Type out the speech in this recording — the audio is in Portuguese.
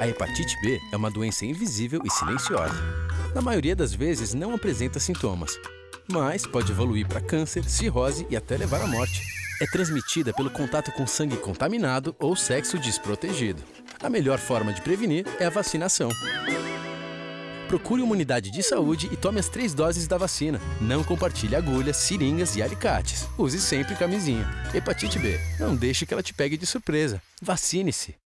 A hepatite B é uma doença invisível e silenciosa. Na maioria das vezes não apresenta sintomas, mas pode evoluir para câncer, cirrose e até levar à morte. É transmitida pelo contato com sangue contaminado ou sexo desprotegido. A melhor forma de prevenir é a vacinação. Procure uma unidade de saúde e tome as três doses da vacina. Não compartilhe agulhas, seringas e alicates. Use sempre camisinha. Hepatite B. Não deixe que ela te pegue de surpresa. Vacine-se.